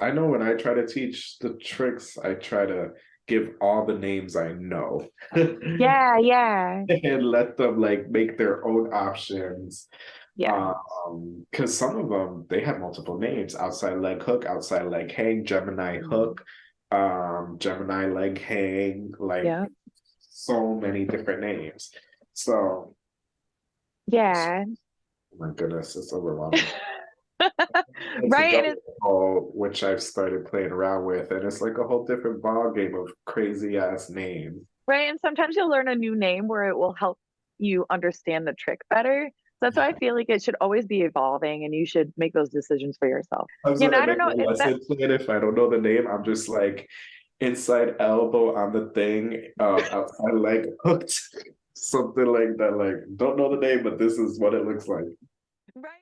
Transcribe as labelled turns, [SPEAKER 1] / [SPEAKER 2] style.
[SPEAKER 1] I know when I try to teach the tricks, I try to give all the names I know.
[SPEAKER 2] Yeah, yeah,
[SPEAKER 1] And let them like make their own options.
[SPEAKER 2] yeah.
[SPEAKER 1] Um, because some of them they have multiple names: outside leg hook, outside leg hang, Gemini
[SPEAKER 2] Mhm.
[SPEAKER 1] hook, um, Gemini leg hang, like
[SPEAKER 2] Yeah.
[SPEAKER 1] so many different names. So,
[SPEAKER 2] Yeah.
[SPEAKER 1] oh my goodness, it's overwhelming.
[SPEAKER 2] Right,
[SPEAKER 1] a
[SPEAKER 2] and it's
[SPEAKER 1] double, which I've started playing around with, and it's like a whole different ball game of crazy ass names.
[SPEAKER 2] right, and sometimes you'll learn a new name where it will help you understand the trick better. So that's why I feel like it should always be evolving and you should make those decisions for yourself. Yeah,
[SPEAKER 1] when
[SPEAKER 2] and
[SPEAKER 1] I
[SPEAKER 2] I don't know if that
[SPEAKER 1] if I don't know the name, I'm just like inside elbow on the thing, uh, outside leg hooked, something like that. Like don't know the name, but this is what it looks like.
[SPEAKER 2] right.